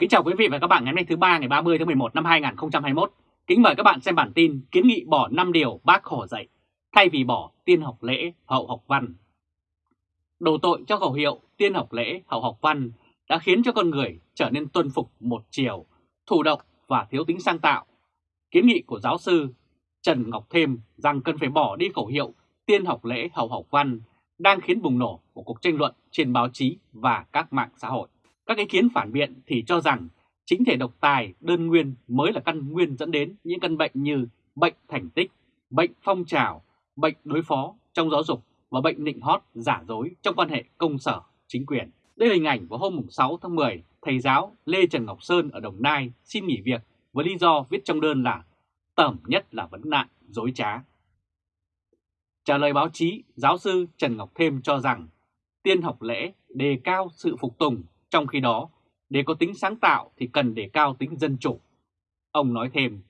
Kính chào quý vị và các bạn ngày hôm nay thứ ba ngày 30 tháng 11 năm 2021. Kính mời các bạn xem bản tin kiến nghị bỏ 5 điều bác Hồ dạy, thay vì bỏ tiên học lễ, hậu học văn. Đồ tội cho khẩu hiệu tiên học lễ, hậu học văn đã khiến cho con người trở nên tuân phục một chiều, thủ động và thiếu tính sáng tạo. Kiến nghị của giáo sư Trần Ngọc Thêm rằng cần phải bỏ đi khẩu hiệu tiên học lễ, hậu học văn đang khiến bùng nổ của cuộc tranh luận trên báo chí và các mạng xã hội. Các ý kiến phản biện thì cho rằng chính thể độc tài đơn nguyên mới là căn nguyên dẫn đến những căn bệnh như bệnh thành tích, bệnh phong trào, bệnh đối phó trong giáo dục và bệnh nịnh hót giả dối trong quan hệ công sở chính quyền. Đây là hình ảnh vào hôm 6 tháng 10, thầy giáo Lê Trần Ngọc Sơn ở Đồng Nai xin nghỉ việc với lý do viết trong đơn là tẩm nhất là vấn nạn dối trá. Trả lời báo chí, giáo sư Trần Ngọc Thêm cho rằng tiên học lễ đề cao sự phục tùng trong khi đó, để có tính sáng tạo thì cần đề cao tính dân chủ. Ông nói thêm,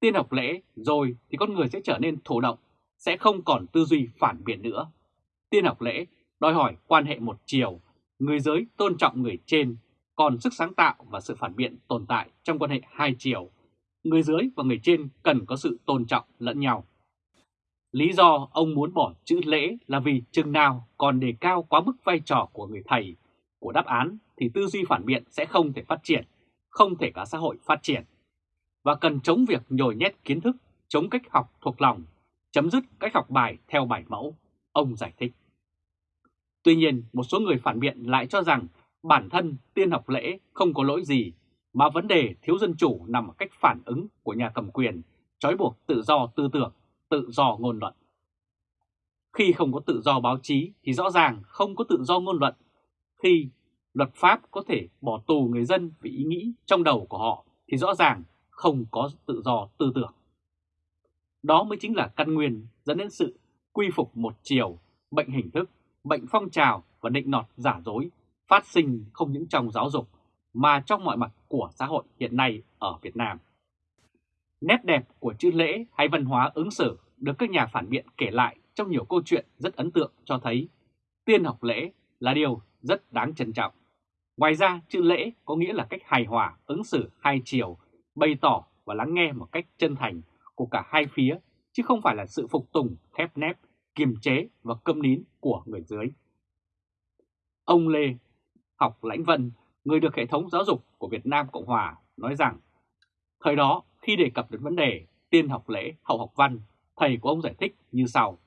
tiên học lễ rồi thì con người sẽ trở nên thụ động, sẽ không còn tư duy phản biện nữa. Tiên học lễ đòi hỏi quan hệ một chiều, người giới tôn trọng người trên, còn sức sáng tạo và sự phản biện tồn tại trong quan hệ hai chiều. Người dưới và người trên cần có sự tôn trọng lẫn nhau. Lý do ông muốn bỏ chữ lễ là vì chừng nào còn đề cao quá mức vai trò của người thầy, của đáp án thì tư duy phản biện sẽ không thể phát triển, không thể cả xã hội phát triển. Và cần chống việc nhồi nhét kiến thức, chống cách học thuộc lòng, chấm dứt cách học bài theo bài mẫu, ông giải thích. Tuy nhiên, một số người phản biện lại cho rằng bản thân tiên học lễ không có lỗi gì, mà vấn đề thiếu dân chủ nằm ở cách phản ứng của nhà cầm quyền, trói buộc tự do tư tưởng, tự do ngôn luận. Khi không có tự do báo chí thì rõ ràng không có tự do ngôn luận. Khi luật pháp có thể bỏ tù người dân vì ý nghĩ trong đầu của họ thì rõ ràng không có tự do tư tưởng. Đó mới chính là căn nguyên dẫn đến sự quy phục một chiều, bệnh hình thức, bệnh phong trào và định nọt giả dối phát sinh không những trong giáo dục mà trong mọi mặt của xã hội hiện nay ở Việt Nam. Nét đẹp của chữ lễ hay văn hóa ứng xử được các nhà phản biện kể lại trong nhiều câu chuyện rất ấn tượng cho thấy tiên học lễ là điều rất đáng trân trọng. Ngoài ra, chữ lễ có nghĩa là cách hài hòa, ứng xử hai chiều, bày tỏ và lắng nghe một cách chân thành của cả hai phía, chứ không phải là sự phục tùng, khép nép, kiềm chế và câm nín của người dưới. Ông Lê Học Lãnh Vân, người được hệ thống giáo dục của Việt Nam Cộng Hòa, nói rằng Thời đó, khi đề cập đến vấn đề tiên học lễ, hậu học văn, thầy của ông giải thích như sau.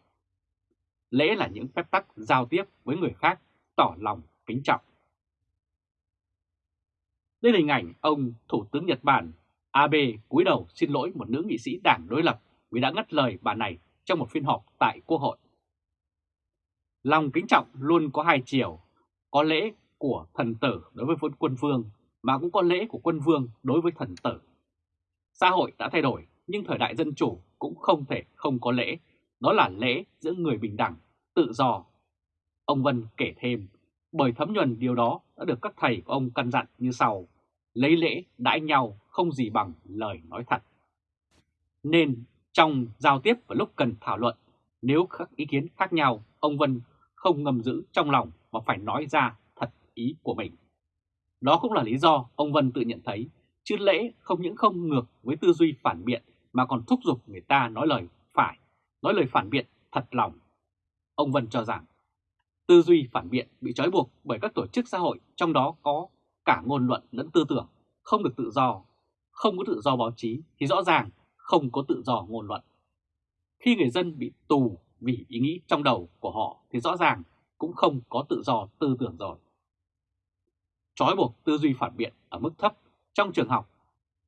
Lễ là những phép tắc giao tiếp với người khác, tỏ lòng kính trọng. Đây là hình ảnh ông Thủ tướng Nhật Bản Abe cúi đầu xin lỗi một nữ nghị sĩ đảng đối lập vì đã ngắt lời bà này trong một phiên họp tại Quốc hội. Lòng kính trọng luôn có hai chiều, có lễ của thần tử đối với quân vương mà cũng có lễ của quân vương đối với thần tử. Xã hội đã thay đổi nhưng thời đại dân chủ cũng không thể không có lễ, đó là lễ giữa người bình đẳng, tự do. Ông Vân kể thêm, bởi thấm nhuần điều đó đã được các thầy của ông căn dặn như sau, lấy lễ đãi nhau không gì bằng lời nói thật. Nên trong giao tiếp và lúc cần thảo luận, nếu các ý kiến khác nhau, ông Vân không ngầm giữ trong lòng mà phải nói ra thật ý của mình. Đó cũng là lý do ông Vân tự nhận thấy chứ lễ không những không ngược với tư duy phản biện mà còn thúc giục người ta nói lời phải, nói lời phản biện thật lòng. Ông Vân cho rằng tư duy phản biện bị trói buộc bởi các tổ chức xã hội trong đó có cả ngôn luận lẫn tư tưởng, không được tự do. Không có tự do báo chí thì rõ ràng không có tự do ngôn luận. Khi người dân bị tù vì ý nghĩ trong đầu của họ thì rõ ràng cũng không có tự do tư tưởng rồi. Trói buộc tư duy phản biện ở mức thấp trong trường học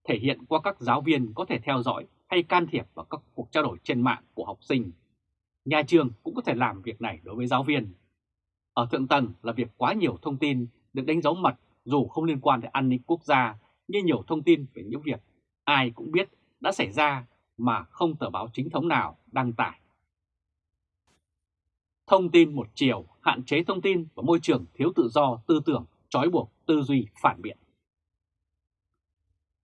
thể hiện qua các giáo viên có thể theo dõi hay can thiệp vào các cuộc trao đổi trên mạng của học sinh. Nhà trường cũng có thể làm việc này đối với giáo viên. Ở thượng tầng là việc quá nhiều thông tin được đánh dấu mật dù không liên quan đến an ninh quốc gia như nhiều thông tin về những việc ai cũng biết đã xảy ra mà không tờ báo chính thống nào đăng tải. Thông tin một chiều, hạn chế thông tin và môi trường thiếu tự do tư tưởng, trói buộc tư duy phản biện.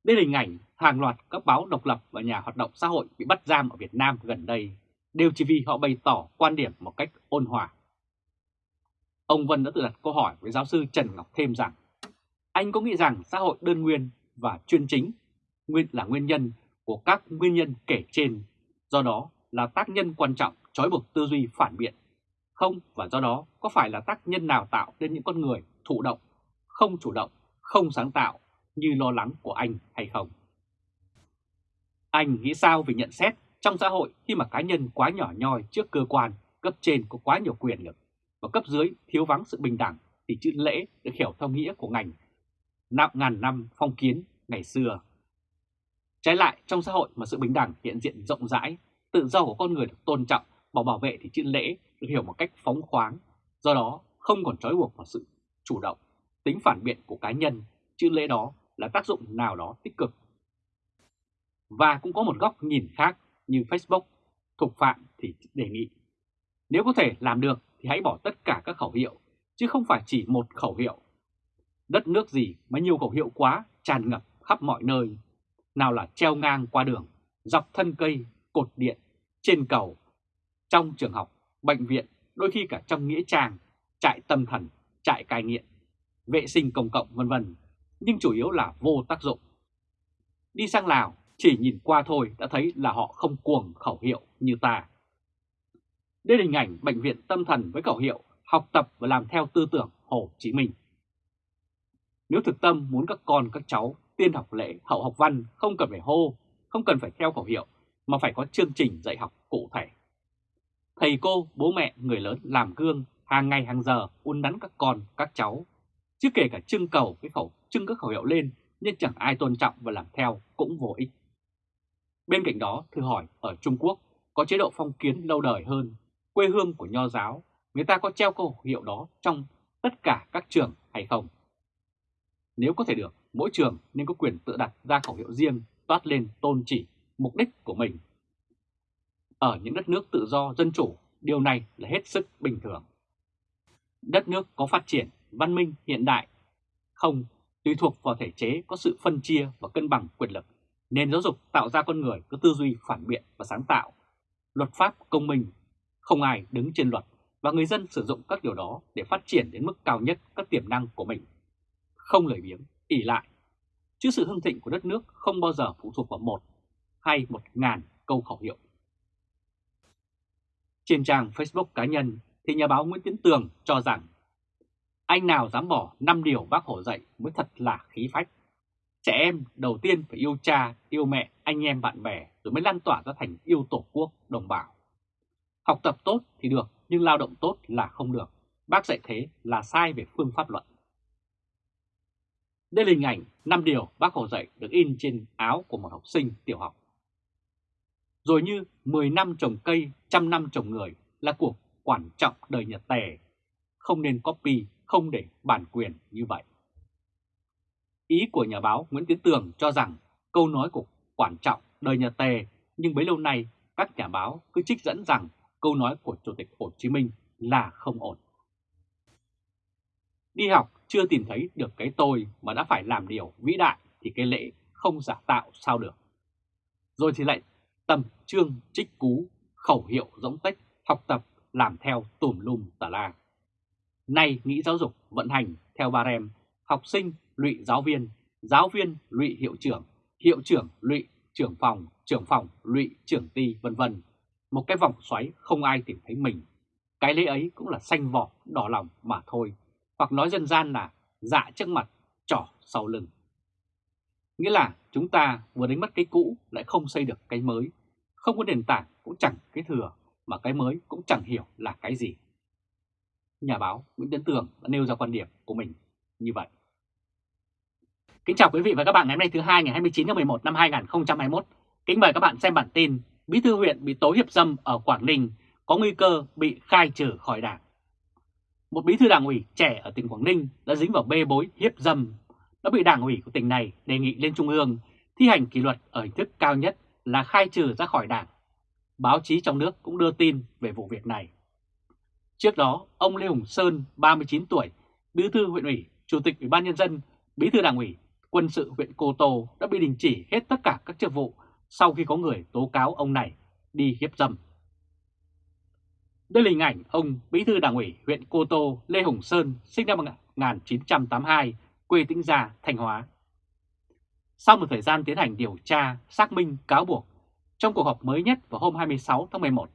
Đây là hình ảnh hàng loạt các báo độc lập và nhà hoạt động xã hội bị bắt giam ở Việt Nam gần đây, đều chỉ vì họ bày tỏ quan điểm một cách ôn hòa. Ông Vân đã tự đặt câu hỏi với giáo sư Trần Ngọc Thêm rằng Anh có nghĩ rằng xã hội đơn nguyên và chuyên chính nguyên là nguyên nhân của các nguyên nhân kể trên, do đó là tác nhân quan trọng trói buộc tư duy phản biện? Không và do đó có phải là tác nhân nào tạo nên những con người thụ động, không chủ động, không sáng tạo như lo lắng của anh hay không? Anh nghĩ sao về nhận xét trong xã hội khi mà cá nhân quá nhỏ nhoi trước cơ quan, cấp trên có quá nhiều quyền lực và cấp dưới thiếu vắng sự bình đẳng thì chữ lễ được hiểu theo nghĩa của ngành nạp ngàn năm phong kiến ngày xưa. Trái lại trong xã hội mà sự bình đẳng hiện diện rộng rãi, tự do của con người được tôn trọng và bảo vệ thì chữ lễ được hiểu một cách phóng khoáng, do đó không còn trói buộc vào sự chủ động, tính phản biện của cá nhân, chữ lễ đó là tác dụng nào đó tích cực. Và cũng có một góc nhìn khác như Facebook, Thục Phạm thì đề nghị. Nếu có thể làm được thì hãy bỏ tất cả các khẩu hiệu, chứ không phải chỉ một khẩu hiệu. Đất nước gì mà nhiều khẩu hiệu quá tràn ngập khắp mọi nơi. Nào là treo ngang qua đường, dọc thân cây, cột điện, trên cầu, trong trường học, bệnh viện, đôi khi cả trong nghĩa trang, trại tâm thần, trại cai nghiện, vệ sinh công cộng vân vân, nhưng chủ yếu là vô tác dụng. Đi sang Lào, chỉ nhìn qua thôi đã thấy là họ không cuồng khẩu hiệu như ta. Đây là hình ảnh bệnh viện tâm thần với khẩu hiệu học tập và làm theo tư tưởng Hồ Chí Minh. Nếu thực tâm muốn các con các cháu tiên học lễ hậu học văn không cần phải hô, không cần phải theo khẩu hiệu mà phải có chương trình dạy học cụ thể. Thầy cô, bố mẹ, người lớn làm gương hàng ngày hàng giờ uốn nắn các con, các cháu. Chứ kể cả trưng cầu cái khẩu trưng các khẩu hiệu lên nhưng chẳng ai tôn trọng và làm theo cũng vô ích. Bên cạnh đó, thử hỏi ở Trung Quốc có chế độ phong kiến lâu đời hơn, quê hương của nho giáo, người ta có treo câu hiệu đó trong tất cả các trường hay không? Nếu có thể được, mỗi trường nên có quyền tự đặt ra khẩu hiệu riêng toát lên tôn chỉ mục đích của mình. Ở những đất nước tự do dân chủ, điều này là hết sức bình thường. Đất nước có phát triển, văn minh hiện đại không tùy thuộc vào thể chế có sự phân chia và cân bằng quyền lực. Nền giáo dục tạo ra con người có tư duy phản biện và sáng tạo. Luật pháp công minh, không ai đứng trên luật và người dân sử dụng các điều đó để phát triển đến mức cao nhất các tiềm năng của mình. Không lời biếng, ỉ lại. Chứ sự hưng thịnh của đất nước không bao giờ phụ thuộc vào một hay một ngàn câu khẩu hiệu. Trên trang Facebook cá nhân thì nhà báo Nguyễn Tiến Tường cho rằng anh nào dám bỏ 5 điều bác Hồ dạy mới thật là khí phách. Trẻ em đầu tiên phải yêu cha, yêu mẹ, anh em bạn bè rồi mới lan tỏa ra thành yêu tổ quốc, đồng bào. Học tập tốt thì được nhưng lao động tốt là không được. Bác dạy thế là sai về phương pháp luận. Đây là hình ảnh 5 điều bác Hồ dạy được in trên áo của một học sinh tiểu học. Rồi như 10 năm trồng cây, trăm năm trồng người là cuộc quan trọng đời Nhật Tề. Không nên copy, không để bản quyền như vậy. Ý của nhà báo Nguyễn Tiến Tường cho rằng câu nói của quan trọng đời Nhật Tề nhưng bấy lâu nay các nhà báo cứ trích dẫn rằng câu nói của Chủ tịch Hồ Chí Minh là không ổn. Đi học chưa tìm thấy được cái tôi mà đã phải làm điều vĩ đại thì cái lễ không giả tạo sao được. Rồi thì lại tầm trương trích cú, khẩu hiệu giống tách, học tập, làm theo tùm lum tà la. Nay nghĩ giáo dục vận hành theo ba rem, học sinh lụy giáo viên, giáo viên lụy hiệu trưởng, hiệu trưởng lụy trưởng phòng, trưởng phòng lụy trưởng ty vân vân. Một cái vòng xoáy không ai tìm thấy mình. Cái lễ ấy cũng là xanh vỏ, đỏ lòng mà thôi. Hoặc nói dân gian là dạ trước mặt, trỏ sau lưng. Nghĩa là chúng ta vừa đánh mất cái cũ lại không xây được cái mới. Không có nền tảng cũng chẳng cái thừa, mà cái mới cũng chẳng hiểu là cái gì. Nhà báo Nguyễn Tiến Tường đã nêu ra quan điểm của mình như vậy. Kính chào quý vị và các bạn ngày hôm nay thứ hai ngày 29 tháng 11 năm 2021. Kính mời các bạn xem bản tin Bí thư huyện bị tố hiếp dâm ở Quảng Ninh có nguy cơ bị khai trừ khỏi đảng. Một bí thư đảng ủy trẻ ở tỉnh Quảng Ninh đã dính vào bê bối hiếp dâm, đã bị đảng ủy của tỉnh này đề nghị lên Trung ương thi hành kỷ luật ở hình thức cao nhất là khai trừ ra khỏi đảng. Báo chí trong nước cũng đưa tin về vụ việc này. Trước đó, ông Lê Hùng Sơn, 39 tuổi, bí thư huyện ủy, chủ tịch ủy ban nhân dân, bí thư đảng ủy, quân sự huyện Cô Tô đã bị đình chỉ hết tất cả các chức vụ sau khi có người tố cáo ông này đi hiếp dâm. Đây là hình ảnh ông Bí thư Đảng ủy huyện Cô Tô Lê Hồng Sơn sinh năm 1982, quê Tĩnh Gia, Thanh Hóa. Sau một thời gian tiến hành điều tra, xác minh, cáo buộc, trong cuộc họp mới nhất vào hôm 26 tháng 11,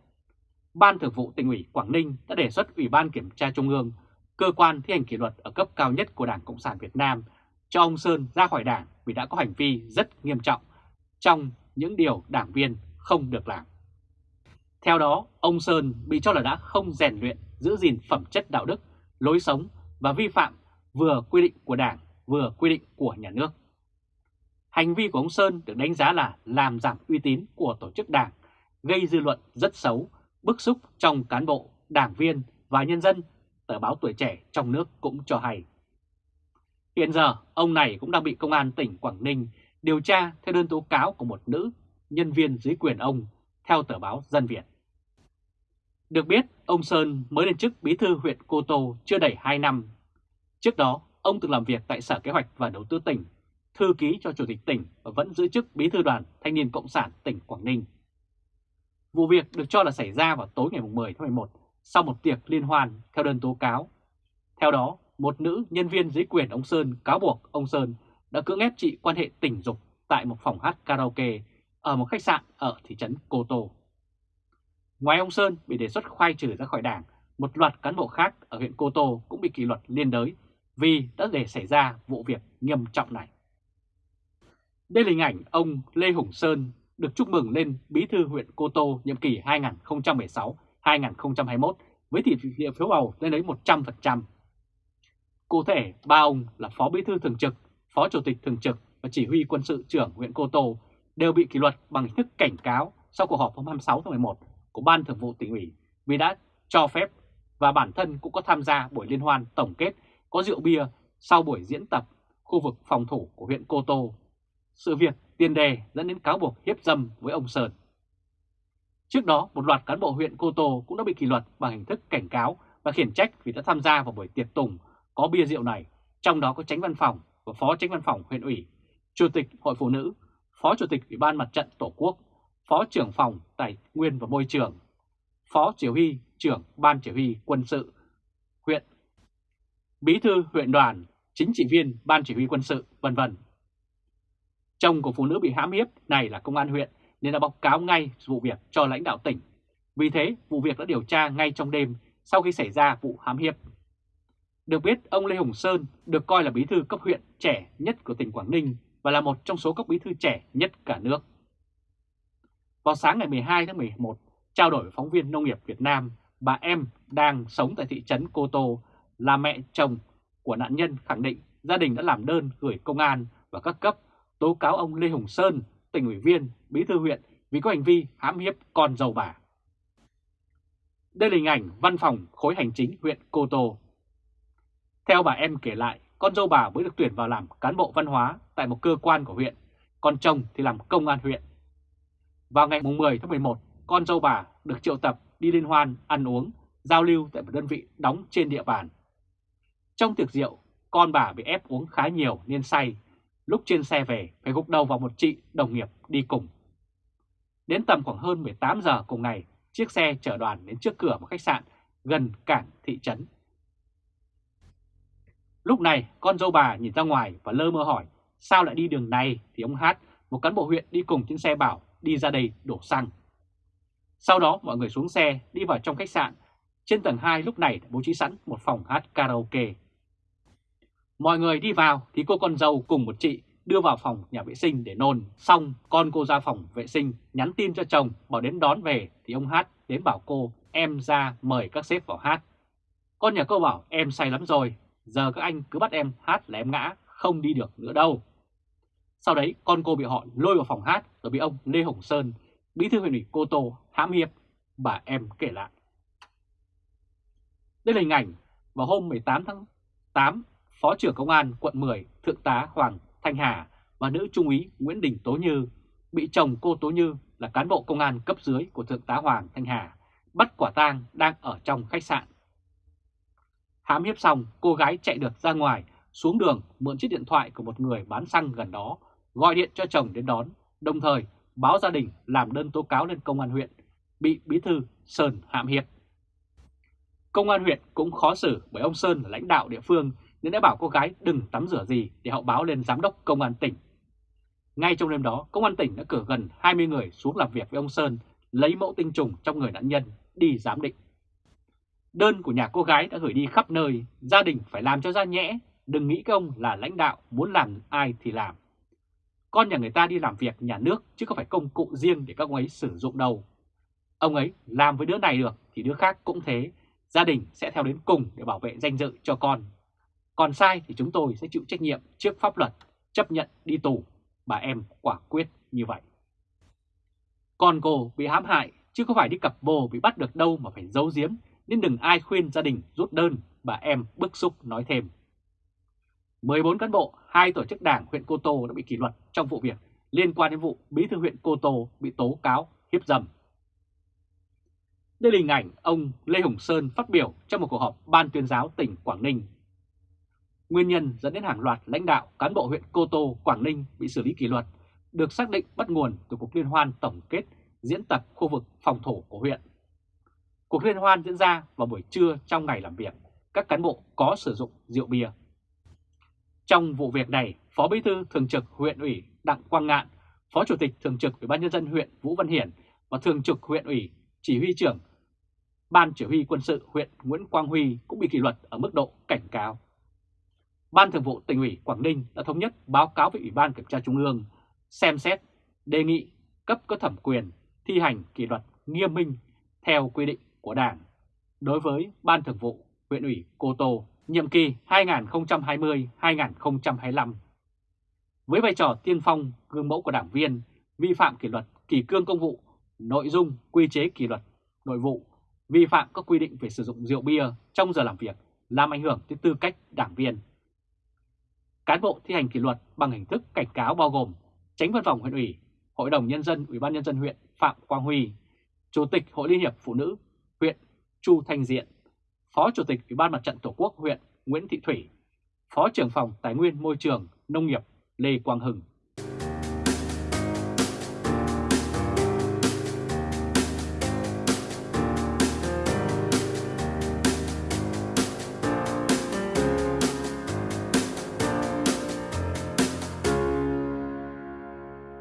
Ban Thường vụ tỉnh ủy Quảng Ninh đã đề xuất Ủy ban Kiểm tra Trung ương, cơ quan thi hành kỷ luật ở cấp cao nhất của Đảng Cộng sản Việt Nam, cho ông Sơn ra khỏi đảng vì đã có hành vi rất nghiêm trọng trong những điều đảng viên không được làm. Theo đó, ông Sơn bị cho là đã không rèn luyện, giữ gìn phẩm chất đạo đức, lối sống và vi phạm vừa quy định của Đảng, vừa quy định của nhà nước. Hành vi của ông Sơn được đánh giá là làm giảm uy tín của tổ chức đảng, gây dư luận rất xấu, bức xúc trong cán bộ, đảng viên và nhân dân, tờ báo tuổi trẻ trong nước cũng cho hay. Hiện giờ, ông này cũng đang bị Công an tỉnh Quảng Ninh điều tra theo đơn tố cáo của một nữ nhân viên dưới quyền ông, theo tờ báo Dân Việt. Được biết, ông Sơn mới lên chức bí thư huyện Cô Tô chưa đầy 2 năm. Trước đó, ông từng làm việc tại Sở Kế hoạch và Đầu tư tỉnh, thư ký cho Chủ tịch tỉnh và vẫn giữ chức bí thư đoàn Thanh niên Cộng sản tỉnh Quảng Ninh. Vụ việc được cho là xảy ra vào tối ngày 10 tháng 11 sau một tiệc liên hoan theo đơn tố cáo. Theo đó, một nữ nhân viên dưới quyền ông Sơn cáo buộc ông Sơn đã cưỡng ép chị quan hệ tình dục tại một phòng hát karaoke ở một khách sạn ở thị trấn Cô Tô. Ngoài ông Sơn bị đề xuất khoai trừ ra khỏi đảng, một loạt cán bộ khác ở huyện Cô Tô cũng bị kỷ luật liên đới vì đã để xảy ra vụ việc nghiêm trọng này. Đây là hình ảnh ông Lê Hùng Sơn được chúc mừng lên bí thư huyện Cô Tô nhiệm kỳ 2016-2021 với tỷ lệ phiếu bầu lên đến 100%. Cụ thể, ba ông là Phó Bí thư Thường trực, Phó Chủ tịch Thường trực và Chỉ huy quân sự trưởng huyện Cô Tô đều bị kỷ luật bằng hình thức cảnh cáo sau cuộc họp hôm 26 tháng 11 của Ban Thường vụ tỉnh ủy vì đã cho phép và bản thân cũng có tham gia buổi liên hoan tổng kết có rượu bia sau buổi diễn tập khu vực phòng thủ của huyện Cô Tô. Sự việc tiền đề dẫn đến cáo buộc hiếp dâm với ông Sơn. Trước đó, một loạt cán bộ huyện Cô Tô cũng đã bị kỷ luật bằng hình thức cảnh cáo và khiển trách vì đã tham gia vào buổi tiệc tùng có bia rượu này, trong đó có tránh văn phòng và phó tránh văn phòng huyện ủy, chủ tịch hội phụ nữ, phó chủ tịch ủy ban mặt trận tổ quốc, phó trưởng phòng tài nguyên và môi trường, phó chỉ huy trưởng ban chỉ huy quân sự huyện, bí thư huyện đoàn, chính trị viên ban chỉ huy quân sự, vân vân. Chồng của phụ nữ bị hãm hiếp này là công an huyện nên đã báo cáo ngay vụ việc cho lãnh đạo tỉnh. Vì thế, vụ việc đã điều tra ngay trong đêm sau khi xảy ra vụ hãm hiếp. Được biết, ông Lê Hùng Sơn được coi là bí thư cấp huyện trẻ nhất của tỉnh Quảng Ninh và là một trong số các bí thư trẻ nhất cả nước. Vào sáng ngày 12 tháng 11, trao đổi với phóng viên Nông nghiệp Việt Nam, bà em đang sống tại thị trấn Cô Tô là mẹ chồng của nạn nhân khẳng định gia đình đã làm đơn gửi công an và các cấp tố cáo ông Lê Hùng Sơn, tỉnh ủy viên, bí thư huyện vì có hành vi hãm hiếp con dâu bà. Đây là hình ảnh văn phòng khối hành chính huyện Cô Tô. Theo bà em kể lại, con dâu bà mới được tuyển vào làm cán bộ văn hóa tại một cơ quan của huyện, còn chồng thì làm công an huyện. Vào ngày 10 tháng 11, con dâu bà được triệu tập đi liên hoan, ăn uống, giao lưu tại một đơn vị đóng trên địa bàn. Trong tiệc rượu, con bà bị ép uống khá nhiều nên say, lúc trên xe về phải gục đầu vào một chị đồng nghiệp đi cùng. Đến tầm khoảng hơn 18 giờ cùng ngày, chiếc xe chở đoàn đến trước cửa một khách sạn gần cảng thị trấn. Lúc này con dâu bà nhìn ra ngoài và lơ mơ hỏi sao lại đi đường này thì ông Hát, một cán bộ huyện đi cùng trên xe bảo đi ra đây đổ xăng. Sau đó mọi người xuống xe đi vào trong khách sạn. Trên tầng 2 lúc này đã bố trí sẵn một phòng hát karaoke. Mọi người đi vào thì cô con dâu cùng một chị đưa vào phòng nhà vệ sinh để nôn. Xong con cô ra phòng vệ sinh nhắn tin cho chồng bảo đến đón về thì ông Hát đến bảo cô em ra mời các sếp vào hát. Con nhà cô bảo em say lắm rồi, giờ các anh cứ bắt em hát là em ngã, không đi được nữa đâu. Sau đấy con cô bị họ lôi vào phòng hát rồi bị ông Lê Hồng Sơn, bí thư huyện ủy Cô Tô hãm hiếp, bà em kể lại. Đây là hình ảnh vào hôm 18 tháng 8, Phó trưởng Công an quận 10 Thượng tá Hoàng Thanh Hà và nữ trung úy Nguyễn Đình Tố Như bị chồng cô Tố Như là cán bộ công an cấp dưới của Thượng tá Hoàng Thanh Hà bắt quả tang đang ở trong khách sạn. Hãm hiếp xong, cô gái chạy được ra ngoài, xuống đường mượn chiếc điện thoại của một người bán xăng gần đó, gọi điện cho chồng đến đón, đồng thời báo gia đình làm đơn tố cáo lên công an huyện, bị bí thư Sơn hãm hiếp. Công an huyện cũng khó xử bởi ông Sơn là lãnh đạo địa phương nên đã bảo cô gái đừng tắm rửa gì để họ báo lên giám đốc công an tỉnh. Ngay trong đêm đó, công an tỉnh đã cử gần 20 người xuống làm việc với ông Sơn lấy mẫu tinh trùng trong người nạn nhân đi giám định. Đơn của nhà cô gái đã gửi đi khắp nơi, gia đình phải làm cho ra nhẽ, đừng nghĩ công là lãnh đạo muốn làm ai thì làm. Con nhà người ta đi làm việc nhà nước chứ không phải công cụ riêng để các ông ấy sử dụng đâu. Ông ấy làm với đứa này được thì đứa khác cũng thế, gia đình sẽ theo đến cùng để bảo vệ danh dự cho con. Còn sai thì chúng tôi sẽ chịu trách nhiệm trước pháp luật, chấp nhận đi tù. Bà em quả quyết như vậy. Con cô bị hãm hại chứ không phải đi cặp bồ bị bắt được đâu mà phải giấu giếm nên đừng ai khuyên gia đình rút đơn, bà em bức xúc nói thêm. 14 cán bộ, hai tổ chức đảng huyện Cô Tô đã bị kỷ luật trong vụ việc liên quan đến vụ bí thư huyện Cô Tô bị tố cáo hiếp dâm. Đây là hình ảnh ông Lê Hùng Sơn phát biểu trong một cuộc họp Ban tuyên giáo tỉnh Quảng Ninh. Nguyên nhân dẫn đến hàng loạt lãnh đạo cán bộ huyện Cô Tô, Quảng Ninh bị xử lý kỷ luật được xác định bắt nguồn từ cuộc liên hoan tổng kết diễn tập khu vực phòng thủ của huyện. Cuộc liên hoan diễn ra vào buổi trưa trong ngày làm việc, các cán bộ có sử dụng rượu bia. Trong vụ việc này, Phó Bí thư Thường trực huyện ủy Đặng Quang Ngạn, Phó Chủ tịch Thường trực Ủy ban nhân dân huyện Vũ Văn Hiển và Thường trực huyện ủy Chỉ huy trưởng Ban Chỉ huy quân sự huyện Nguyễn Quang Huy cũng bị kỷ luật ở mức độ cảnh cáo. Ban Thường vụ tỉnh ủy Quảng Ninh đã thống nhất báo cáo với Ủy ban Kiểm tra Trung ương xem xét, đề nghị cấp có thẩm quyền thi hành kỷ luật nghiêm minh theo quy định của Đảng đối với Ban Thường vụ huyện ủy Cô Tô nhiệm kỳ 2020-2025. Với vai trò tiên phong gương mẫu của đảng viên, vi phạm kỷ luật kỳ cương công vụ, nội dung quy chế kỷ luật nội vụ, vi phạm các quy định về sử dụng rượu bia trong giờ làm việc làm ảnh hưởng tới tư cách đảng viên. Cán bộ thi hành kỷ luật bằng hình thức cảnh cáo bao gồm Tránh văn phòng huyện ủy, Hội đồng Nhân dân Ủy ban Nhân dân huyện Phạm Quang Huy, Chủ tịch Hội Liên hiệp Phụ nữ Chu Thanh Diện, Phó Chủ tịch Ủy ban Mặt trận Tổ quốc huyện Nguyễn Thị Thủy, Phó trưởng phòng Tài nguyên Môi trường Nông nghiệp Lê Quang Hưng.